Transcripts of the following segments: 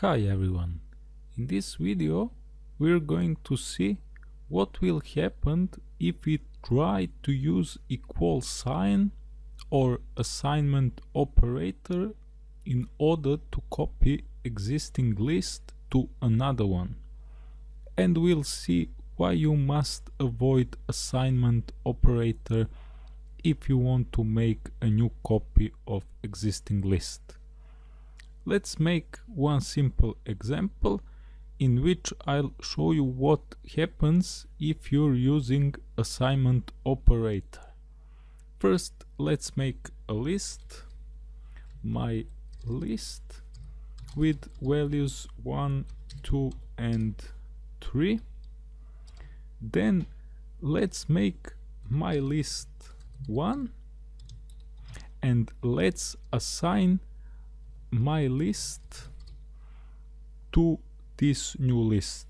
Hi everyone, in this video we're going to see what will happen if we try to use equal sign or assignment operator in order to copy existing list to another one. And we'll see why you must avoid assignment operator if you want to make a new copy of existing list. Let's make one simple example in which I'll show you what happens if you're using assignment operator. First, let's make a list, my list with values 1, 2 and 3. Then let's make my list 1 and let's assign my list to this new list.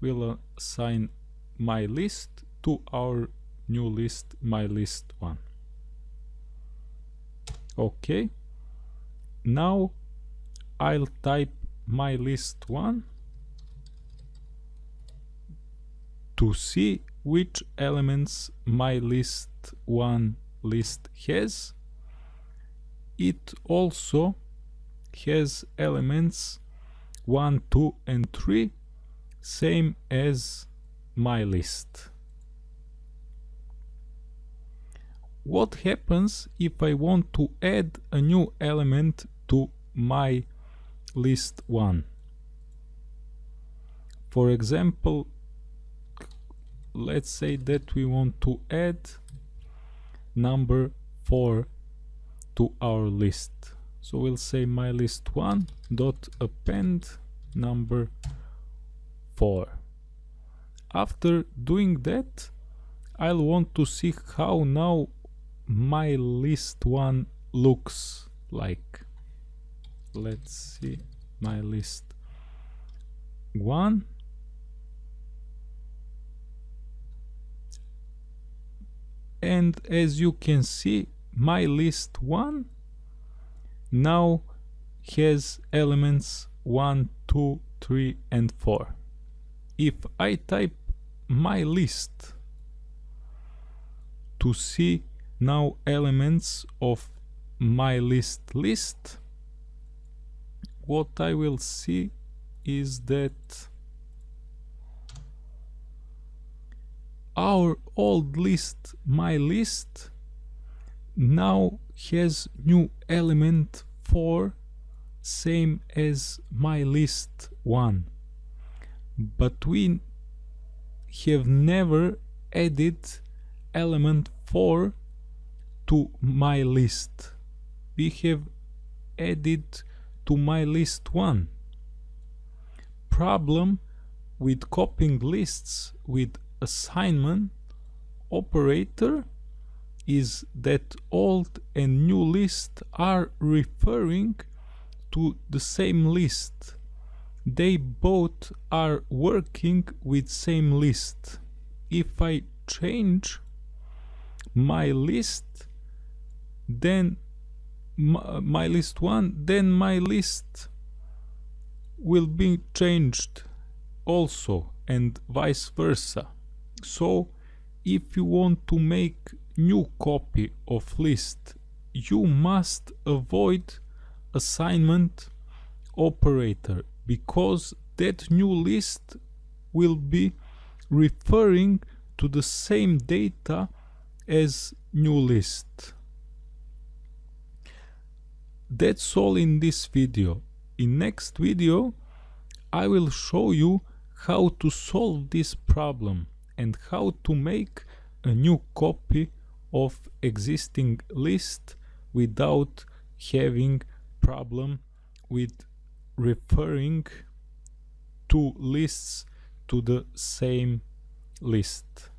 We'll assign my list to our new list, my list one. Okay. Now I'll type my list one to see which elements my list one list has it also has elements 1, 2 and 3 same as my list. What happens if I want to add a new element to my list 1? For example, let's say that we want to add number 4 to our list. So we'll say my list one dot append number four. After doing that I'll want to see how now my list one looks like. Let's see my list one. And as you can see my list 1 now has elements 1, 2, 3 and 4. If I type my list to see now elements of my list list, what I will see is that our old list, my list, now has new element 4 same as my list 1 but we have never added element 4 to my list. We have added to my list 1 problem with copying lists with assignment operator is that old and new list are referring to the same list. They both are working with same list. If I change my list, then my, my list 1, then my list will be changed also and vice versa. So if you want to make new copy of list you must avoid assignment operator because that new list will be referring to the same data as new list. That's all in this video. In next video I will show you how to solve this problem and how to make a new copy of existing list without having problem with referring two lists to the same list.